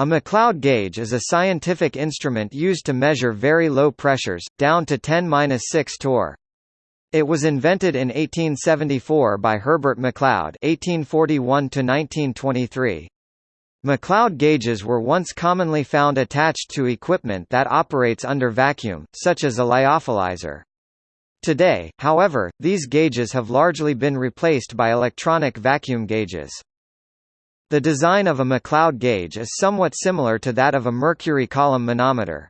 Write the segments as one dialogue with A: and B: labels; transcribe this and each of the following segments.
A: A McLeod gauge is a scientific instrument used to measure very low pressures, down to 10-6 torr. It was invented in 1874 by Herbert McLeod (1841–1923). McLeod gauges were once commonly found attached to equipment that operates under vacuum, such as a lyophilizer. Today, however, these gauges have largely been replaced by electronic vacuum gauges. The design of a McLeod gauge is somewhat similar to that of a mercury column manometer.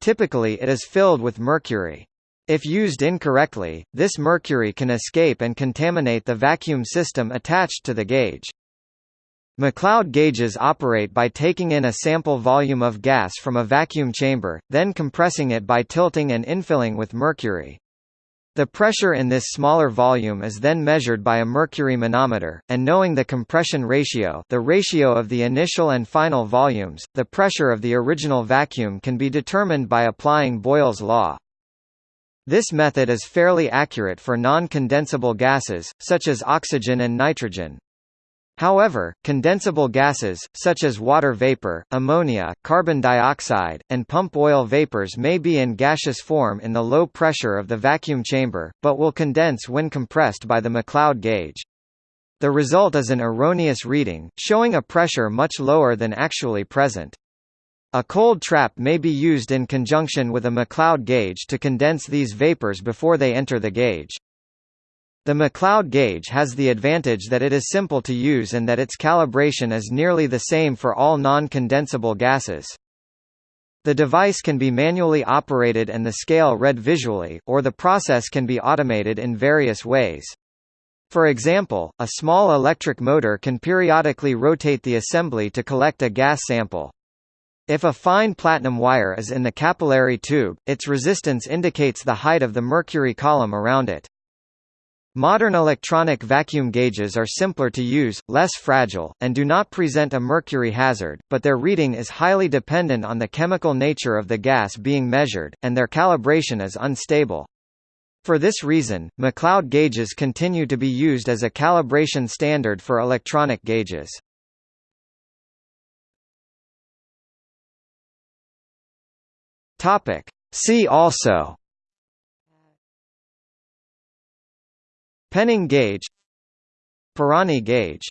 A: Typically it is filled with mercury. If used incorrectly, this mercury can escape and contaminate the vacuum system attached to the gauge. McLeod gauges operate by taking in a sample volume of gas from a vacuum chamber, then compressing it by tilting and infilling with mercury. The pressure in this smaller volume is then measured by a mercury manometer, and knowing the compression ratio the ratio of the initial and final volumes, the pressure of the original vacuum can be determined by applying Boyle's law. This method is fairly accurate for non-condensable gases, such as oxygen and nitrogen. However, condensable gases, such as water vapor, ammonia, carbon dioxide, and pump oil vapors may be in gaseous form in the low pressure of the vacuum chamber, but will condense when compressed by the McLeod gauge. The result is an erroneous reading, showing a pressure much lower than actually present. A cold trap may be used in conjunction with a McLeod gauge to condense these vapors before they enter the gauge. The McLeod gauge has the advantage that it is simple to use and that its calibration is nearly the same for all non-condensable gases. The device can be manually operated and the scale read visually, or the process can be automated in various ways. For example, a small electric motor can periodically rotate the assembly to collect a gas sample. If a fine platinum wire is in the capillary tube, its resistance indicates the height of the mercury column around it. Modern electronic vacuum gauges are simpler to use, less fragile, and do not present a mercury hazard, but their reading is highly dependent on the chemical nature of the gas being measured, and their calibration is unstable. For this reason, McLeod gauges continue to be used as a calibration standard for electronic gauges. See also Penning gauge Pirani gauge